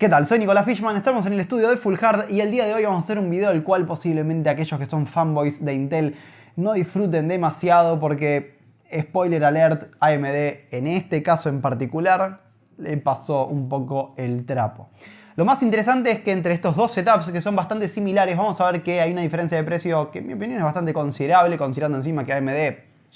¿Qué tal? Soy Nicolás Fishman, estamos en el estudio de Full Hard y el día de hoy vamos a hacer un video del cual posiblemente aquellos que son fanboys de Intel no disfruten demasiado porque, spoiler alert, AMD en este caso en particular le pasó un poco el trapo. Lo más interesante es que entre estos dos setups que son bastante similares vamos a ver que hay una diferencia de precio que en mi opinión es bastante considerable considerando encima que AMD,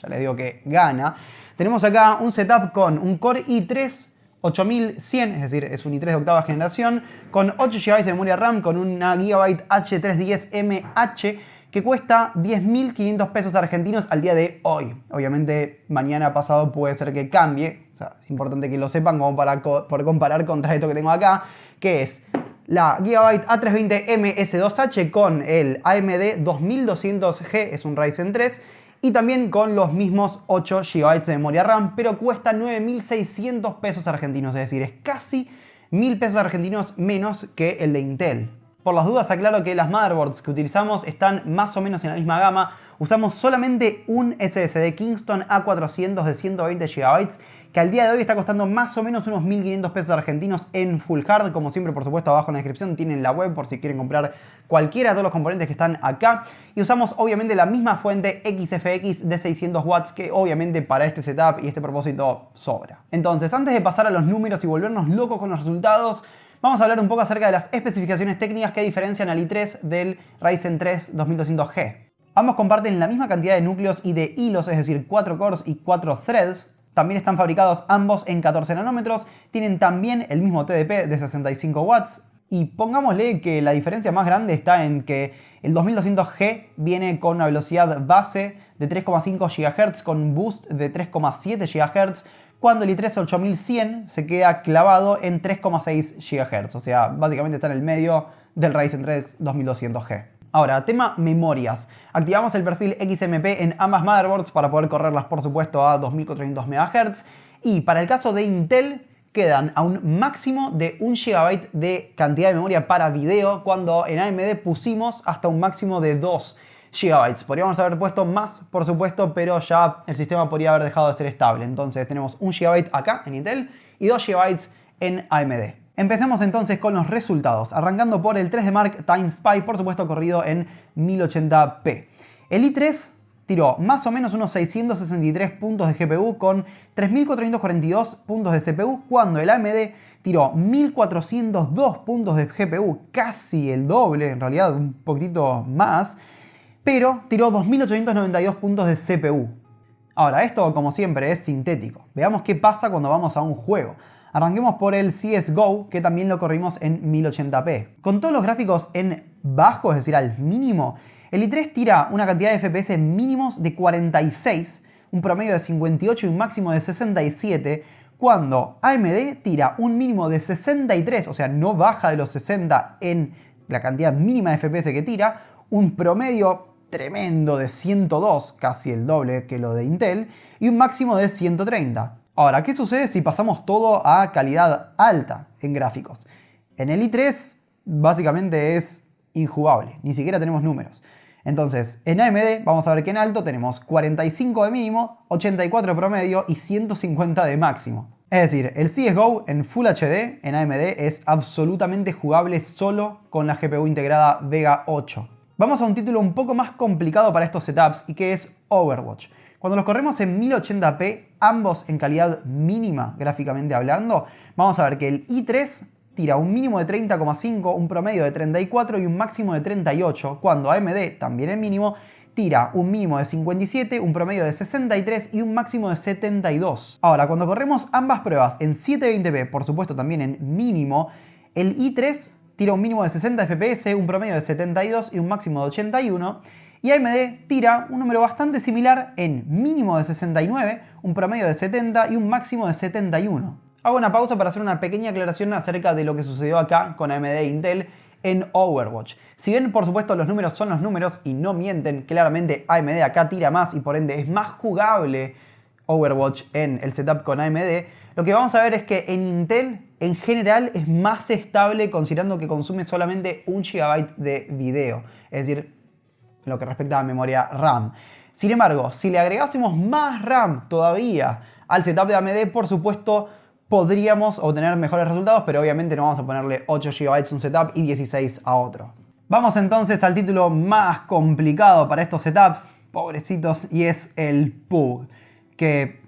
ya les digo que gana. Tenemos acá un setup con un Core i3 8100, es decir, es un i3 de octava generación, con 8 GB de memoria RAM, con una Gigabyte H310MH que cuesta 10.500 pesos argentinos al día de hoy. Obviamente mañana pasado puede ser que cambie, es importante que lo sepan como para por comparar contra esto que tengo acá, que es la Gigabyte A320M S2H con el AMD 2200G, es un Ryzen 3, y también con los mismos 8 GB de memoria RAM, pero cuesta 9.600 pesos argentinos, es decir, es casi 1.000 pesos argentinos menos que el de Intel. Por las dudas aclaro que las motherboards que utilizamos están más o menos en la misma gama. Usamos solamente un SSD Kingston A400 de 120 GB que al día de hoy está costando más o menos unos 1.500 pesos argentinos en full hard. Como siempre, por supuesto, abajo en la descripción tienen la web por si quieren comprar cualquiera de todos los componentes que están acá. Y usamos obviamente la misma fuente XFX de 600 watts que obviamente para este setup y este propósito sobra. Entonces, antes de pasar a los números y volvernos locos con los resultados, Vamos a hablar un poco acerca de las especificaciones técnicas que diferencian al i3 del Ryzen 3 2200G. Ambos comparten la misma cantidad de núcleos y de hilos, es decir, 4 cores y 4 threads. También están fabricados ambos en 14 nanómetros, tienen también el mismo TDP de 65 watts, y pongámosle que la diferencia más grande está en que el 2200G viene con una velocidad base de 3,5 GHz con un boost de 3,7 GHz, cuando el i3 8100 se queda clavado en 3,6 GHz, o sea, básicamente está en el medio del Ryzen 3 2200G. Ahora, tema memorias. Activamos el perfil XMP en ambas motherboards para poder correrlas, por supuesto, a 2400 MHz. Y para el caso de Intel, quedan a un máximo de 1 GB de cantidad de memoria para video, cuando en AMD pusimos hasta un máximo de 2 GB. Podríamos haber puesto más, por supuesto, pero ya el sistema podría haber dejado de ser estable. Entonces tenemos 1 GB acá en Intel y 2 GB en AMD. Empecemos entonces con los resultados, arrancando por el 3D Mark Times Pi, por supuesto corrido en 1080p. El i3 tiró más o menos unos 663 puntos de GPU con 3442 puntos de CPU, cuando el AMD tiró 1402 puntos de GPU, casi el doble, en realidad un poquito más, pero tiró 2892 puntos de CPU. Ahora, esto como siempre es sintético. Veamos qué pasa cuando vamos a un juego. Arranquemos por el CSGO, que también lo corrimos en 1080p. Con todos los gráficos en bajo, es decir, al mínimo, el i3 tira una cantidad de FPS mínimos de 46, un promedio de 58 y un máximo de 67, cuando AMD tira un mínimo de 63, o sea, no baja de los 60 en la cantidad mínima de FPS que tira, un promedio tremendo de 102, casi el doble que lo de Intel, y un máximo de 130. Ahora, ¿qué sucede si pasamos todo a calidad alta en gráficos? En el i3 básicamente es injugable, ni siquiera tenemos números. Entonces, en AMD vamos a ver que en alto tenemos 45 de mínimo, 84 promedio y 150 de máximo. Es decir, el CSGO en Full HD en AMD es absolutamente jugable solo con la GPU integrada Vega 8. Vamos a un título un poco más complicado para estos setups y que es Overwatch. Cuando los corremos en 1080p, ambos en calidad mínima gráficamente hablando, vamos a ver que el i3 tira un mínimo de 30,5, un promedio de 34 y un máximo de 38, cuando AMD, también en mínimo, tira un mínimo de 57, un promedio de 63 y un máximo de 72. Ahora, cuando corremos ambas pruebas en 720p, por supuesto también en mínimo, el i3 tira un mínimo de 60 FPS, un promedio de 72 y un máximo de 81. Y AMD tira un número bastante similar en mínimo de 69, un promedio de 70 y un máximo de 71. Hago una pausa para hacer una pequeña aclaración acerca de lo que sucedió acá con AMD e Intel en Overwatch. Si bien por supuesto los números son los números y no mienten, claramente AMD acá tira más y por ende es más jugable Overwatch en el setup con AMD, lo que vamos a ver es que en Intel en general es más estable considerando que consume solamente un GB de video, es decir, lo que respecta a la memoria RAM. Sin embargo, si le agregásemos más RAM todavía al setup de AMD, por supuesto, podríamos obtener mejores resultados, pero obviamente no vamos a ponerle 8 GB a un setup y 16 a otro. Vamos entonces al título más complicado para estos setups, pobrecitos, y es el PUG, que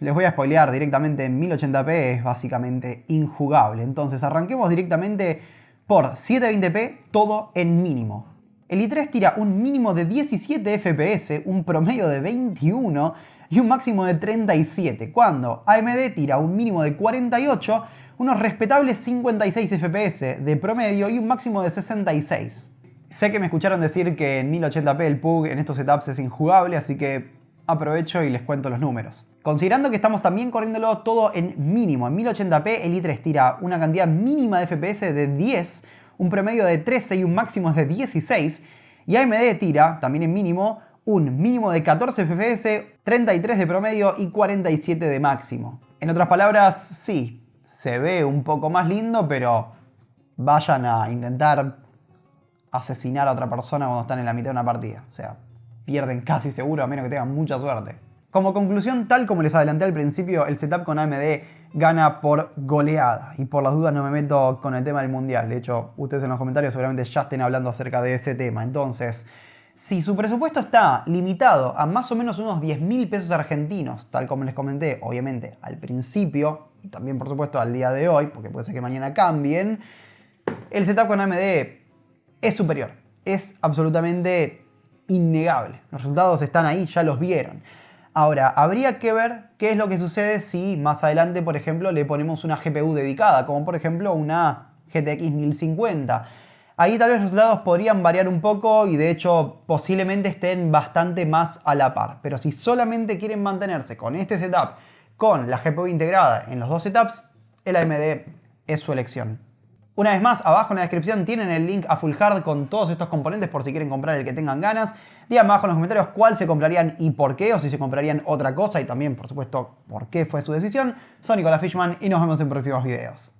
les voy a spoilear directamente en 1080p, es básicamente injugable. Entonces arranquemos directamente por 720p, todo en mínimo. El i3 tira un mínimo de 17 FPS, un promedio de 21 y un máximo de 37, cuando AMD tira un mínimo de 48, unos respetables 56 FPS de promedio y un máximo de 66. Sé que me escucharon decir que en 1080p el PUG en estos setups es injugable, así que aprovecho y les cuento los números. Considerando que estamos también corriéndolo todo en mínimo, en 1080p el i3 tira una cantidad mínima de FPS de 10, un promedio de 13 y un máximo de 16, y AMD tira, también en mínimo, un mínimo de 14 FPS, 33 de promedio y 47 de máximo. En otras palabras, sí, se ve un poco más lindo, pero vayan a intentar asesinar a otra persona cuando están en la mitad de una partida. O sea, pierden casi seguro a menos que tengan mucha suerte. Como conclusión, tal como les adelanté al principio, el setup con AMD gana por goleada. Y por las dudas no me meto con el tema del mundial. De hecho, ustedes en los comentarios seguramente ya estén hablando acerca de ese tema. Entonces, si su presupuesto está limitado a más o menos unos 10 mil pesos argentinos, tal como les comenté, obviamente, al principio, y también por supuesto al día de hoy, porque puede ser que mañana cambien, el setup con AMD es superior. Es absolutamente innegable. Los resultados están ahí, ya los vieron. Ahora, habría que ver qué es lo que sucede si más adelante, por ejemplo, le ponemos una GPU dedicada, como por ejemplo una GTX 1050. Ahí tal vez los resultados podrían variar un poco y de hecho posiblemente estén bastante más a la par. Pero si solamente quieren mantenerse con este setup, con la GPU integrada en los dos setups, el AMD es su elección. Una vez más, abajo en la descripción tienen el link a Full Hard con todos estos componentes por si quieren comprar el que tengan ganas. Díganme abajo en los comentarios cuál se comprarían y por qué, o si se comprarían otra cosa y también, por supuesto, por qué fue su decisión. Soy Nicolás Fishman y nos vemos en próximos videos.